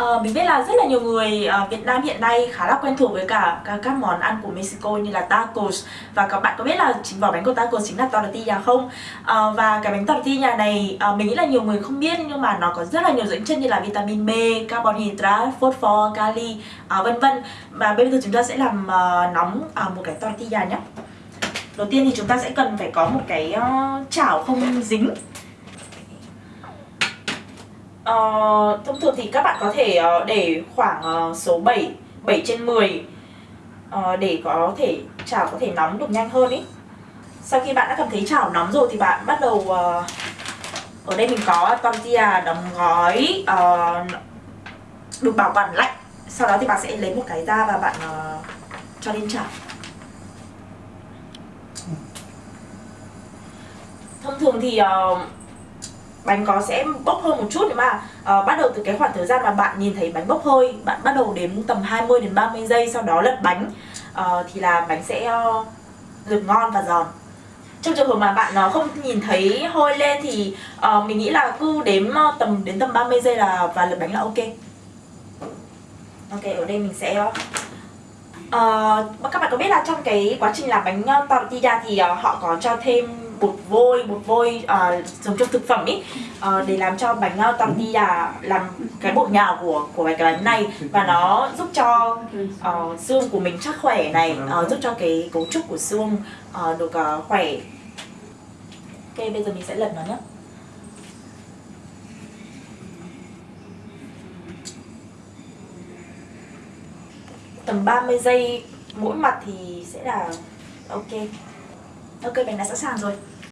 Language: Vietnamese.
Ờ, mình biết là rất là nhiều người ở Việt Nam hiện nay khá là quen thuộc với cả cả các món ăn của Mexico như là tacos và các bạn có biết là chính vỏ bánh của tacos chính là tortilla không? Ờ, và cái bánh tortilla này ờ, mình nghĩ là nhiều người không biết nhưng mà nó có rất là nhiều dưỡng chất như là vitamin B, carbon hydrate, phosphor, kali ờ, vân vân và bây giờ chúng ta sẽ làm ờ, nóng ờ, một cái tortilla nhé. Đầu tiên thì chúng ta sẽ cần phải có một cái uh, chảo không dính Ờ, thông thường thì các bạn có thể ờ, để khoảng ờ, số 7 7 trên 10 ờ, để có thể chảo có thể nóng được nhanh hơn ý. Sau khi bạn đã cảm thấy chảo nóng rồi thì bạn bắt đầu ờ, ở đây mình có tortilla đóng gói ờ, được bảo quản lạnh. Sau đó thì bạn sẽ lấy một cái ra và bạn ờ, cho lên chảo. Thông thường thì ờ, bánh có sẽ bốc hơi một chút nhưng mà. Uh, bắt đầu từ cái khoảng thời gian mà bạn nhìn thấy bánh bốc hơi bạn bắt đầu đếm tầm 20 đến 30 giây sau đó lật bánh uh, thì là bánh sẽ uh, được ngon và giòn. Trong trường hợp mà bạn uh, không nhìn thấy hơi lên thì uh, mình nghĩ là cứ đếm uh, tầm đến tầm 30 giây là và lật bánh là ok. Ok ở đây mình sẽ uh, các bạn có biết là trong cái quá trình làm bánh tortilla thì uh, họ có cho thêm bột vôi bột vôi à, uh, dùng trong thực phẩm ý uh, để làm cho bánh uh, tortilla làm cái bột nhào của của cái bánh này. Và nó giúp cho uh, xương của mình chắc khỏe này uh, giúp cho cái cấu trúc của xương uh, được uh, khỏe. Ok bây giờ mình sẽ lật nó nhé. Tầm 30 giây mỗi mặt thì sẽ là ok ok bánh đã sẵn sàng rồi.